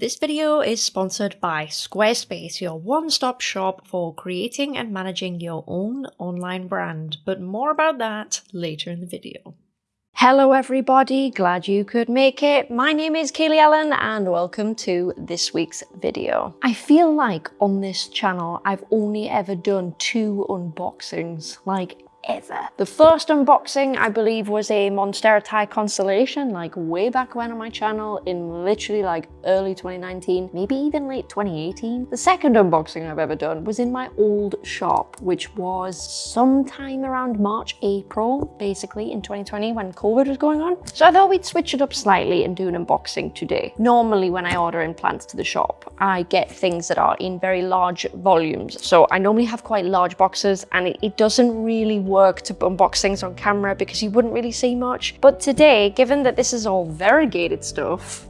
This video is sponsored by Squarespace, your one-stop shop for creating and managing your own online brand, but more about that later in the video. Hello everybody, glad you could make it. My name is Kaylee Ellen and welcome to this week's video. I feel like on this channel I've only ever done two unboxings, like ever. The first unboxing, I believe, was a Monstera Thai Constellation, like way back when on my channel in literally like early 2019, maybe even late 2018. The second unboxing I've ever done was in my old shop, which was sometime around March, April, basically in 2020 when COVID was going on. So I thought we'd switch it up slightly and do an unboxing today. Normally when I order implants to the shop, I get things that are in very large volumes. So I normally have quite large boxes and it, it doesn't really work to unbox things on camera because you wouldn't really see much. But today, given that this is all variegated stuff,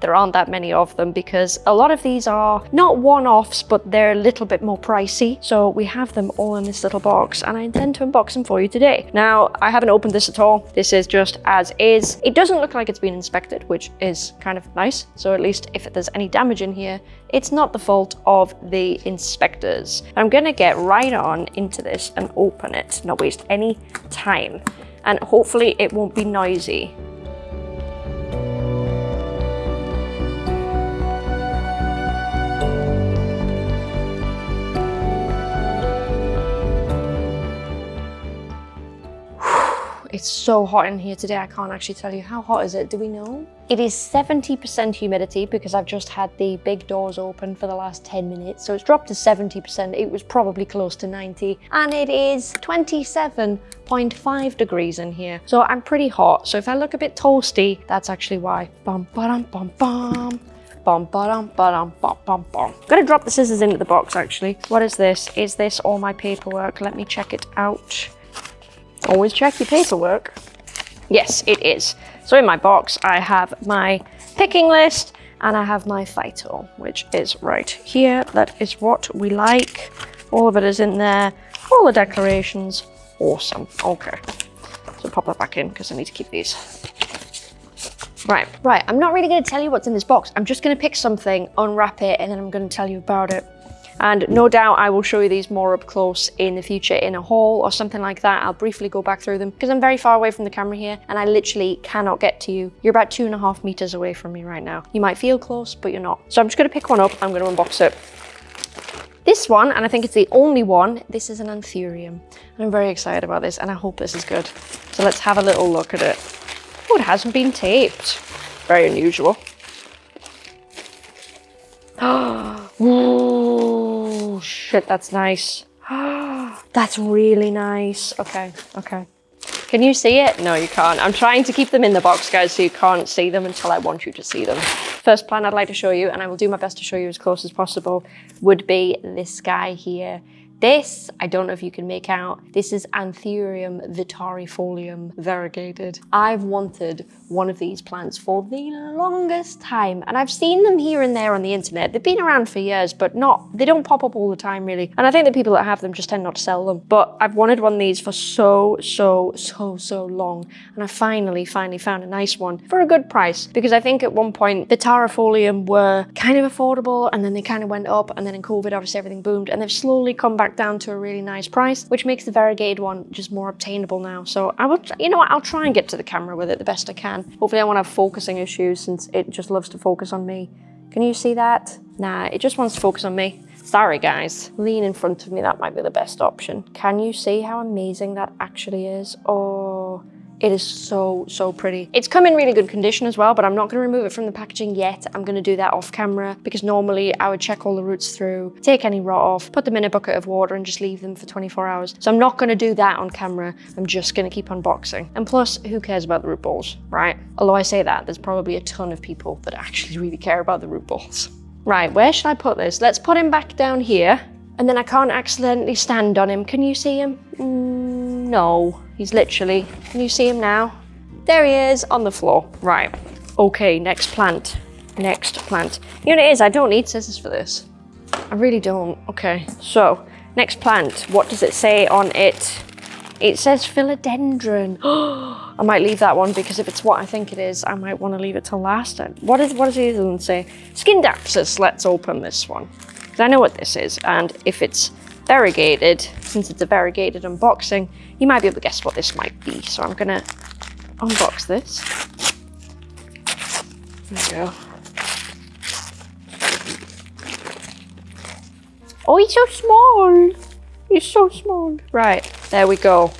there aren't that many of them because a lot of these are not one-offs, but they're a little bit more pricey. So we have them all in this little box and I intend to unbox them for you today. Now, I haven't opened this at all. This is just as is. It doesn't look like it's been inspected, which is kind of nice. So at least if there's any damage in here, it's not the fault of the inspectors. I'm gonna get right on into this and open it, not waste any time. And hopefully it won't be noisy. It's so hot in here today, I can't actually tell you. How hot is it? Do we know? It is 70% humidity because I've just had the big doors open for the last 10 minutes. So it's dropped to 70%. It was probably close to 90. And it is 27.5 degrees in here. So I'm pretty hot. So if I look a bit toasty, that's actually why. Bum, ba-dum, bum, bum. Bum, ba-dum, ba-dum, bum, bum, bum. I'm gonna drop the scissors into the box actually. What is this? Is this all my paperwork? Let me check it out. Always check your paperwork. Yes, it is. So in my box, I have my picking list and I have my Phyto, which is right here. That is what we like. All of it is in there. All the declarations. Awesome. Okay. So pop that back in because I need to keep these. Right, right. I'm not really going to tell you what's in this box. I'm just going to pick something, unwrap it, and then I'm going to tell you about it. And no doubt I will show you these more up close in the future in a haul or something like that. I'll briefly go back through them because I'm very far away from the camera here and I literally cannot get to you. You're about two and a half meters away from me right now. You might feel close, but you're not. So I'm just gonna pick one up. I'm gonna unbox it. This one, and I think it's the only one, this is an Anthurium. And I'm very excited about this and I hope this is good. So let's have a little look at it. Oh, it hasn't been taped. Very unusual. Oh, Oh, shit, that's nice. that's really nice. Okay, okay. Can you see it? No, you can't. I'm trying to keep them in the box, guys, so you can't see them until I want you to see them. First plan I'd like to show you, and I will do my best to show you as close as possible, would be this guy here. This, I don't know if you can make out, this is Anthurium vittarifolium variegated. I've wanted one of these plants for the longest time and I've seen them here and there on the internet. They've been around for years, but not, they don't pop up all the time really. And I think the people that have them just tend not to sell them. But I've wanted one of these for so, so, so, so long. And I finally, finally found a nice one for a good price because I think at one point vittarifolium were kind of affordable and then they kind of went up and then in COVID obviously everything boomed and they've slowly come back down to a really nice price, which makes the variegated one just more obtainable now. So I will, you know what, I'll try and get to the camera with it the best I can. Hopefully I won't have focusing issues since it just loves to focus on me. Can you see that? Nah, it just wants to focus on me. Sorry guys, lean in front of me, that might be the best option. Can you see how amazing that actually is? Oh, it is so, so pretty. It's come in really good condition as well, but I'm not gonna remove it from the packaging yet. I'm gonna do that off camera because normally I would check all the roots through, take any rot off, put them in a bucket of water and just leave them for 24 hours. So I'm not gonna do that on camera. I'm just gonna keep unboxing. And plus, who cares about the root balls, right? Although I say that, there's probably a ton of people that actually really care about the root balls. Right, where should I put this? Let's put him back down here. And then I can't accidentally stand on him. Can you see him? Mm, no. He's literally, can you see him now? There he is on the floor. Right. Okay, next plant. Next plant. You know what it is? I don't need scissors for this. I really don't. Okay, so next plant. What does it say on it? It says philodendron. I might leave that one because if it's what I think it is, I might want to leave it to last. What is what does the other say? Scindapsus. Let's open this one. Because I know what this is. And if it's variegated, since it's a variegated unboxing, you might be able to guess what this might be. So I'm gonna unbox this. There we go. Oh, he's so small. He's so small. Right, there we go.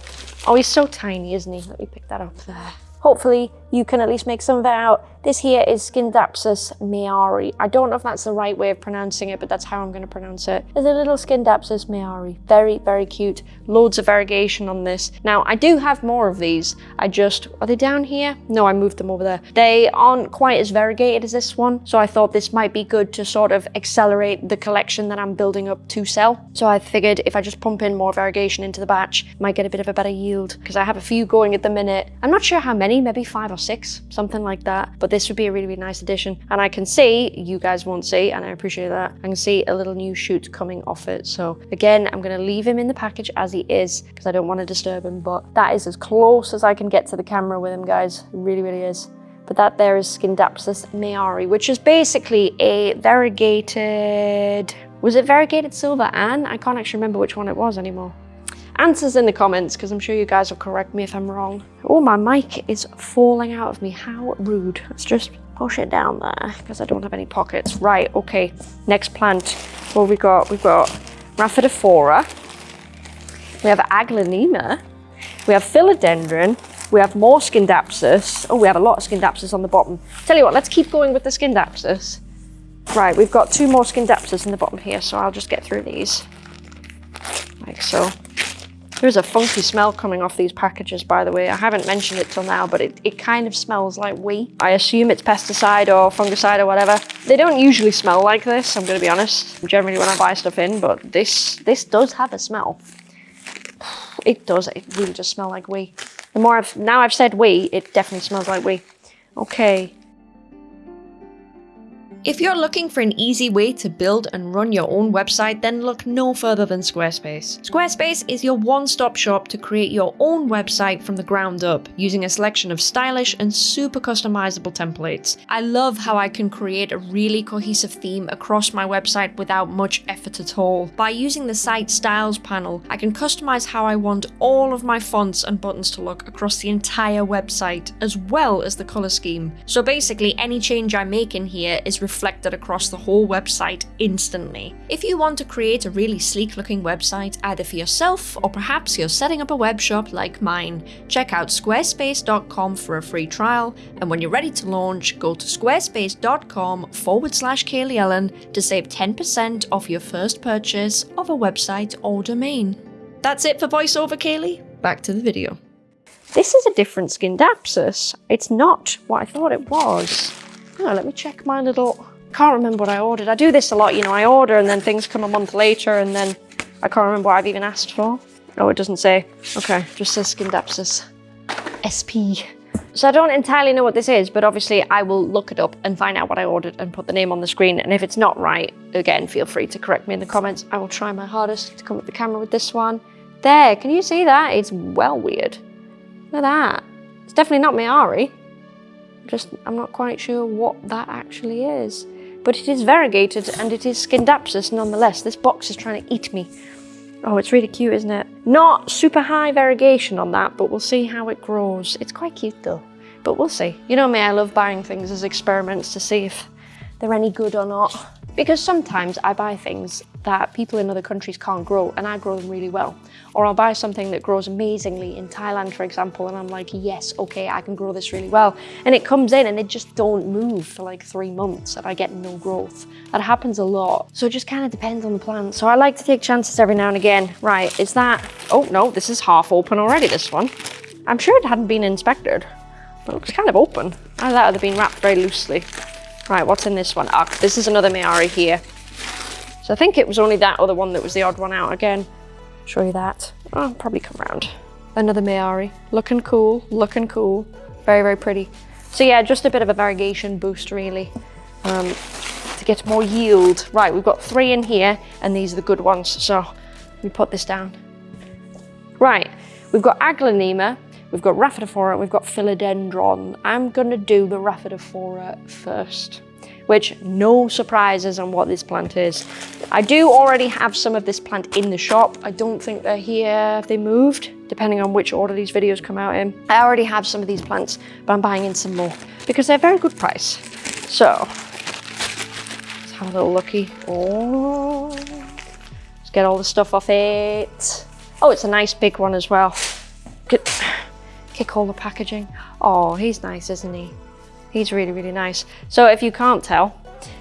Oh, he's so tiny, isn't he? Let me pick that up there. Hopefully you can at least make some of it out. This here is Scindapsus mayari. I don't know if that's the right way of pronouncing it, but that's how I'm going to pronounce it. There's a little Scindapsus mayari. Very, very cute. Loads of variegation on this. Now, I do have more of these. I just, are they down here? No, I moved them over there. They aren't quite as variegated as this one, so I thought this might be good to sort of accelerate the collection that I'm building up to sell. So I figured if I just pump in more variegation into the batch, might get a bit of a better yield because I have a few going at the minute. I'm not sure how many, maybe five or six, something like that. But this would be a really, really nice addition. And I can see, you guys won't see, and I appreciate that, I can see a little new shoot coming off it. So again, I'm gonna leave him in the package as he is because I don't want to disturb him. But that is as close as I can get to the camera with him, guys. It really, really is. But that there is Scindapsus mayari, which is basically a variegated... Was it variegated silver and? I can't actually remember which one it was anymore answers in the comments because I'm sure you guys will correct me if I'm wrong. Oh, my mic is falling out of me. How rude. Let's just push it down there because I don't have any pockets. Right, okay. Next plant. What we got? We've got Rhaphidophora. We have Aglaonema. We have Philodendron. We have more Scindapsus. Oh, we have a lot of Scindapsus on the bottom. Tell you what, let's keep going with the Scindapsus. Right, we've got two more Scindapsus in the bottom here, so I'll just get through these. Like so. There's a funky smell coming off these packages, by the way. I haven't mentioned it till now, but it, it kind of smells like wee. I assume it's pesticide or fungicide or whatever. They don't usually smell like this, I'm gonna be honest, generally when I buy stuff in, but this, this does have a smell. It does, it really does smell like wee. The more I've, now I've said wee, it definitely smells like wee. Okay, if you're looking for an easy way to build and run your own website, then look no further than Squarespace. Squarespace is your one-stop shop to create your own website from the ground up, using a selection of stylish and super customizable templates. I love how I can create a really cohesive theme across my website without much effort at all. By using the site styles panel, I can customize how I want all of my fonts and buttons to look across the entire website, as well as the color scheme. So basically, any change I make in here is reflected across the whole website instantly. If you want to create a really sleek looking website either for yourself or perhaps you're setting up a web shop like mine, check out squarespace.com for a free trial and when you're ready to launch, go to squarespace.com forward slash Kaylee Ellen to save 10% off your first purchase of a website or domain. That's it for voiceover, Kaylee. Back to the video. This is a different Scindapsus. It's not what I thought it was. Oh, let me check my little... Can't remember what I ordered. I do this a lot, you know, I order and then things come a month later and then I can't remember what I've even asked for. Oh, it doesn't say. Okay, just says Scindapsus. SP. So I don't entirely know what this is, but obviously I will look it up and find out what I ordered and put the name on the screen. And if it's not right, again, feel free to correct me in the comments. I will try my hardest to come up the camera with this one. There, can you see that? It's well weird. Look at that. It's definitely not Mayari just I'm not quite sure what that actually is. But it is variegated and it is Scindapsus nonetheless. This box is trying to eat me. Oh, it's really cute, isn't it? Not super high variegation on that, but we'll see how it grows. It's quite cute though, but we'll see. You know me, I love buying things as experiments to see if they're any good or not. Because sometimes I buy things that people in other countries can't grow and I grow them really well. Or I'll buy something that grows amazingly in Thailand, for example, and I'm like, yes, okay, I can grow this really well. And it comes in and it just don't move for like three months and I get no growth. That happens a lot. So it just kind of depends on the plant. So I like to take chances every now and again. Right, is that, oh no, this is half open already, this one. I'm sure it hadn't been inspected. It looks kind of open. I thought it had been wrapped very loosely. Right, what's in this one? Ah, this is another Mayari here. So I think it was only that other one that was the odd one out again. Show you that. Oh, probably come around. Another Mayari. Looking cool, looking cool. Very, very pretty. So yeah, just a bit of a variegation boost really. Um, to get more yield. Right, we've got three in here and these are the good ones. So we put this down. Right, We've got Aglaonema, we've got Rhaphidophora, we've got Philodendron. I'm gonna do the Rhaphidophora first which no surprises on what this plant is. I do already have some of this plant in the shop. I don't think they're here. They moved? Depending on which order these videos come out in. I already have some of these plants, but I'm buying in some more because they're a very good price. So, let's have a little looky. Oh, let's get all the stuff off it. Oh, it's a nice big one as well. Get, kick all the packaging. Oh, he's nice, isn't he? He's really, really nice. So if you can't tell,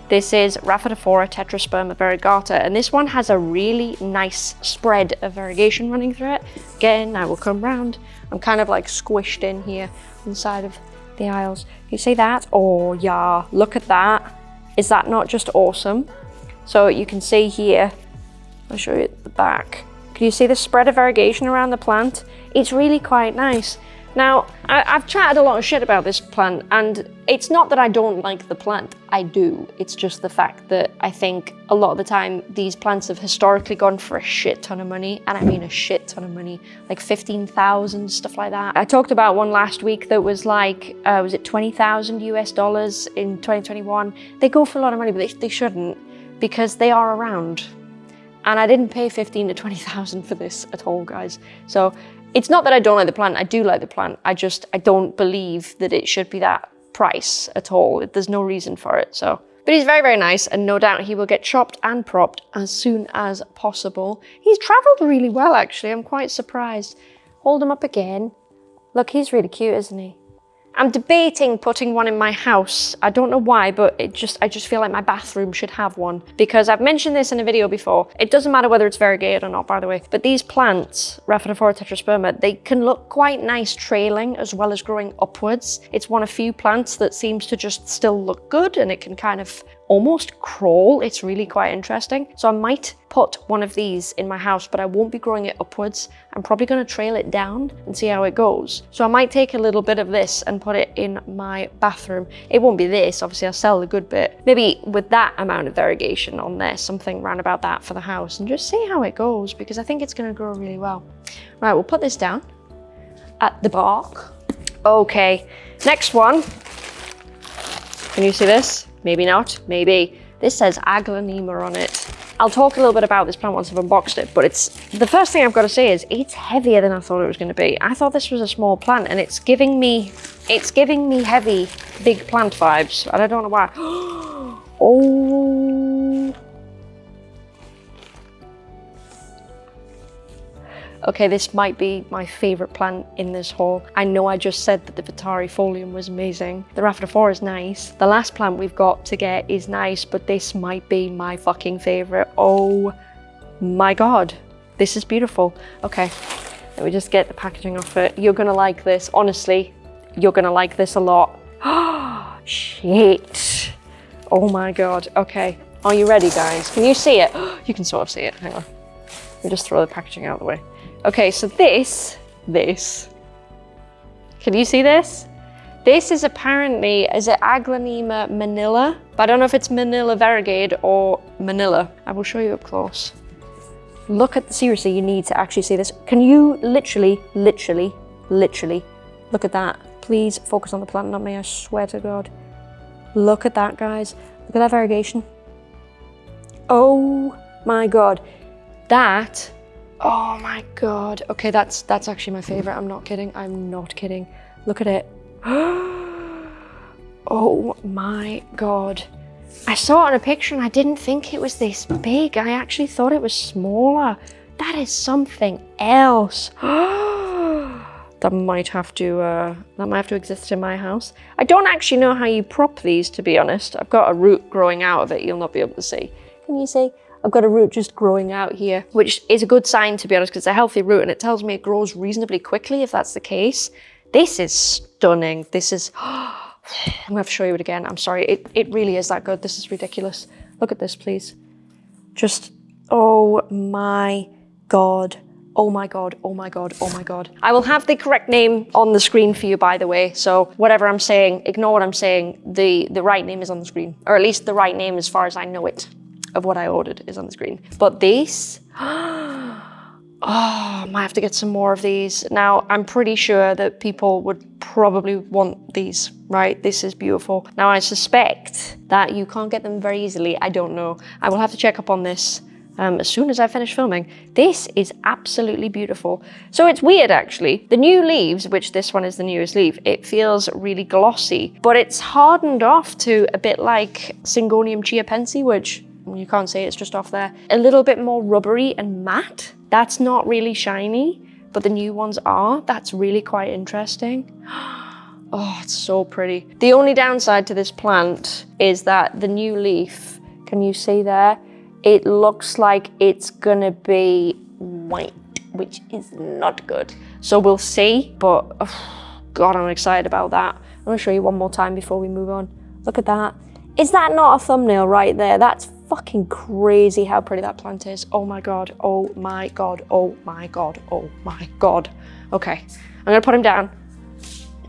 this is Rhaphidophora tetrasperma variegata, and this one has a really nice spread of variegation running through it. Again, I will come round. I'm kind of like squished in here inside of the aisles. You see that? Oh yeah, look at that. Is that not just awesome? So you can see here, I'll show you at the back. Can you see the spread of variegation around the plant? It's really quite nice. Now, I, have chatted a lot of shit about this plant, and it's not that I don't like the plant, I do. It's just the fact that I think a lot of the time these plants have historically gone for a shit ton of money, and I mean a shit ton of money, like 15,000, stuff like that. I talked about one last week that was like, uh, was it 20,000 US dollars in 2021? They go for a lot of money, but they, they shouldn't because they are around. And I didn't pay 15 to 20,000 for this at all, guys. So it's not that I don't like the plant, I do like the plant. I just, I don't believe that it should be that price at all. There's no reason for it, so. But he's very, very nice, and no doubt he will get chopped and propped as soon as possible. He's traveled really well, actually. I'm quite surprised. Hold him up again. Look, he's really cute, isn't he? I'm debating putting one in my house. I don't know why, but it just I just feel like my bathroom should have one because I've mentioned this in a video before. It doesn't matter whether it's variegated or not, by the way, but these plants, Rhaphidophora tetrasperma, they can look quite nice trailing as well as growing upwards. It's one of few plants that seems to just still look good and it can kind of almost crawl. It's really quite interesting. So I might put one of these in my house, but I won't be growing it upwards. I'm probably gonna trail it down and see how it goes. So I might take a little bit of this and put it in my bathroom. It won't be this, obviously I'll sell the good bit. Maybe with that amount of variegation on there, something around about that for the house and just see how it goes because I think it's gonna grow really well. Right, we'll put this down at the bark. Okay, next one. Can you see this? Maybe not, maybe. This says Aglaonema on it. I'll talk a little bit about this plant once I've unboxed it, but it's the first thing I've got to say is it's heavier than I thought it was going to be. I thought this was a small plant and it's giving me, it's giving me heavy, big plant vibes, I don't know why. oh, Okay, this might be my favorite plant in this haul. I know I just said that the Vittarifolium was amazing. The Rhaphidophora is nice. The last plant we've got to get is nice, but this might be my fucking favorite. Oh my God, this is beautiful. Okay, let me just get the packaging off it. You're gonna like this, honestly. You're gonna like this a lot. Oh, shit. Oh my God, okay. Are you ready, guys? Can you see it? You can sort of see it, hang on. Let me just throw the packaging out of the way. Okay, so this, this, can you see this? This is apparently, is it Aglaonema manila? But I don't know if it's Manila variegated or Manila. I will show you up close. Look at, seriously, you need to actually see this. Can you literally, literally, literally, look at that. Please focus on the plant, not me, I swear to God. Look at that, guys. Look at that variegation. Oh my God. That Oh my god. Okay, that's that's actually my favorite. I'm not kidding. I'm not kidding. Look at it. oh my god. I saw it on a picture and I didn't think it was this big. I actually thought it was smaller. That is something else. that might have to uh, that might have to exist in my house. I don't actually know how you prop these to be honest. I've got a root growing out of it you'll not be able to see. Can you see? I've got a root just growing out here, which is a good sign to be honest, because it's a healthy root and it tells me it grows reasonably quickly if that's the case. This is stunning. This is, I'm gonna have to show you it again. I'm sorry, it, it really is that good. This is ridiculous. Look at this, please. Just, oh my God. Oh my God, oh my God, oh my God. I will have the correct name on the screen for you, by the way. So whatever I'm saying, ignore what I'm saying. The, the right name is on the screen, or at least the right name as far as I know it of what I ordered is on the screen. But these, Oh, I might have to get some more of these. Now, I'm pretty sure that people would probably want these, right? This is beautiful. Now, I suspect that you can't get them very easily. I don't know. I will have to check up on this um, as soon as I finish filming. This is absolutely beautiful. So it's weird, actually. The new leaves, which this one is the newest leaf, it feels really glossy, but it's hardened off to a bit like Syngonium chiapense, which you can't see, it, it's just off there. A little bit more rubbery and matte. That's not really shiny, but the new ones are. That's really quite interesting. Oh, it's so pretty. The only downside to this plant is that the new leaf, can you see there? It looks like it's gonna be white, which is not good. So we'll see, but oh, God, I'm excited about that. I'm gonna show you one more time before we move on. Look at that. Is that not a thumbnail right there? That's fucking crazy how pretty that plant is. Oh my God, oh my God, oh my God, oh my God. Okay, I'm gonna put him down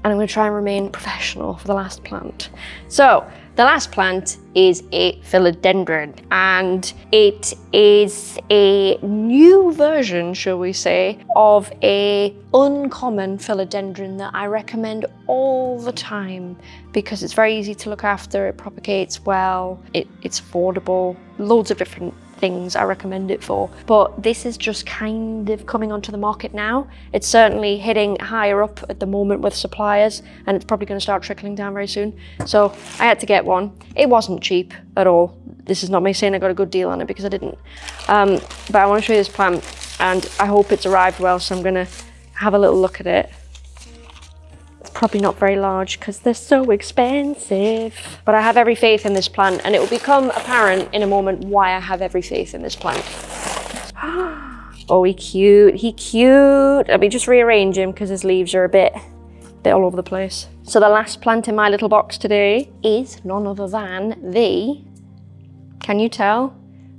and I'm gonna try and remain professional for the last plant. So the last plant is a philodendron and it is a new version, shall we say, of a uncommon philodendron that I recommend all the time because it's very easy to look after, it propagates well, it, it's affordable, loads of different things I recommend it for. But this is just kind of coming onto the market now. It's certainly hitting higher up at the moment with suppliers and it's probably going to start trickling down very soon. So I had to get one. It wasn't cheap at all. This is not me saying I got a good deal on it because I didn't. Um, but I want to show you this plant and I hope it's arrived well. So I'm going to have a little look at it It's probably not very large because they're so expensive. But I have every faith in this plant and it will become apparent in a moment why I have every faith in this plant. oh, he cute, he cute. Let me just rearrange him because his leaves are a bit, bit all over the place. So the last plant in my little box today is none other than the, can you tell?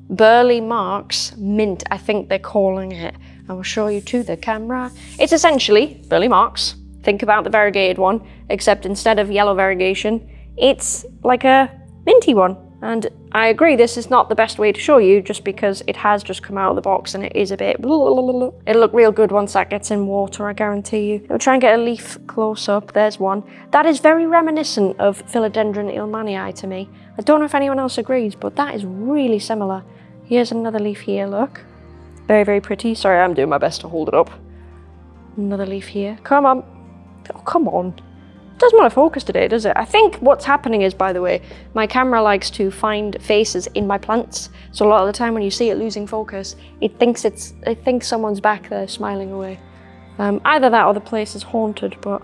Burle Marx Mint, I think they're calling it. I will show you to the camera. It's essentially Burle Marx think about the variegated one, except instead of yellow variegation, it's like a minty one. And I agree, this is not the best way to show you just because it has just come out of the box and it is a bit... It'll look real good once that gets in water, I guarantee you. I'll try and get a leaf close up. There's one. That is very reminiscent of Philodendron illmannii to me. I don't know if anyone else agrees, but that is really similar. Here's another leaf here, look. Very, very pretty. Sorry, I'm doing my best to hold it up. Another leaf here. Come on. Oh, come on. Doesn't want to focus today, does it? I think what's happening is, by the way, my camera likes to find faces in my plants. So a lot of the time when you see it losing focus, it thinks it's it thinks someone's back there smiling away. Um, either that or the place is haunted, but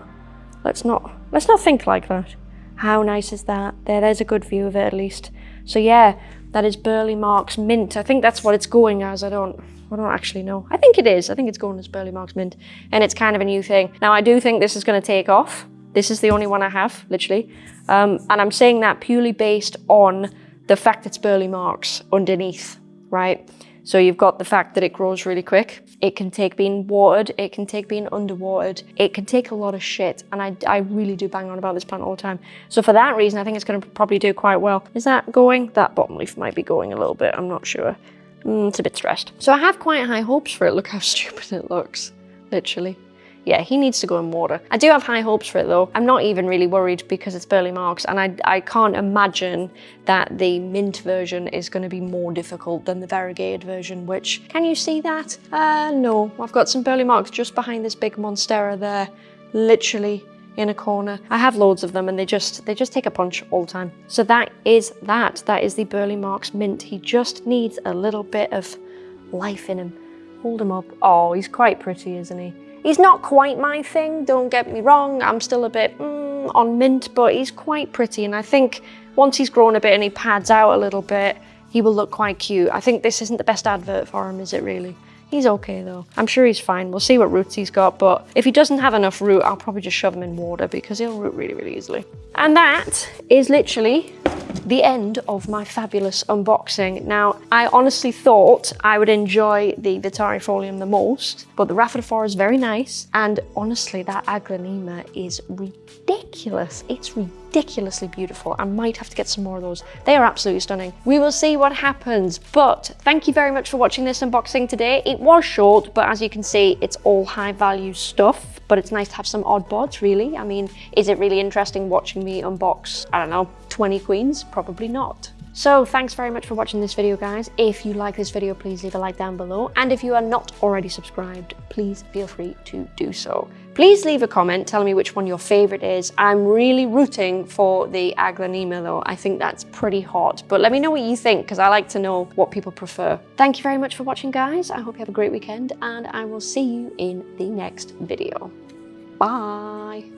let's not let's not think like that. How nice is that? There, there's a good view of it at least. So yeah, that is Burle Marx Mint. I think that's what it's going as. I don't I don't actually know. I think it is. I think it's going as Burle Marx Mint. And it's kind of a new thing. Now, I do think this is going to take off. This is the only one I have, literally. Um, and I'm saying that purely based on the fact it's Burle Marx underneath, right? So you've got the fact that it grows really quick. It can take being watered. It can take being underwatered. It can take a lot of shit. And I, I really do bang on about this plant all the time. So for that reason, I think it's going to probably do quite well. Is that going? That bottom leaf might be going a little bit. I'm not sure. Mm, it's a bit stressed. So I have quite high hopes for it. Look how stupid it looks, literally. Yeah, he needs to go in water. I do have high hopes for it though. I'm not even really worried because it's Burle Marx and I, I can't imagine that the mint version is going to be more difficult than the variegated version, which, can you see that? Uh, no, I've got some Burle Marx just behind this big Monstera there, literally in a corner. I have loads of them and they just they just take a punch all the time. So that is that. That is the Burle Marx Mint. He just needs a little bit of life in him. Hold him up. Oh, he's quite pretty, isn't he? He's not quite my thing, don't get me wrong. I'm still a bit mm, on mint, but he's quite pretty. And I think once he's grown a bit and he pads out a little bit, he will look quite cute. I think this isn't the best advert for him, is it really? He's okay though. I'm sure he's fine. We'll see what roots he's got, but if he doesn't have enough root, I'll probably just shove him in water because he'll root really, really easily. And that is literally the end of my fabulous unboxing. Now, I honestly thought I would enjoy the Vittarifolium the most, but the Rhaphidophora is very nice, and honestly, that Aglaonema is ridiculous. It's ridiculously beautiful. I might have to get some more of those. They are absolutely stunning. We will see what happens, but thank you very much for watching this unboxing today. It was short, but as you can see, it's all high value stuff, but it's nice to have some odd bods, really. I mean, is it really interesting watching me unbox, I don't know, 20 queens? Probably not. So thanks very much for watching this video guys. If you like this video, please leave a like down below. And if you are not already subscribed, please feel free to do so. Please leave a comment telling me which one your favorite is. I'm really rooting for the Aglaonema though. I think that's pretty hot, but let me know what you think because I like to know what people prefer. Thank you very much for watching guys. I hope you have a great weekend and I will see you in the next video. Bye.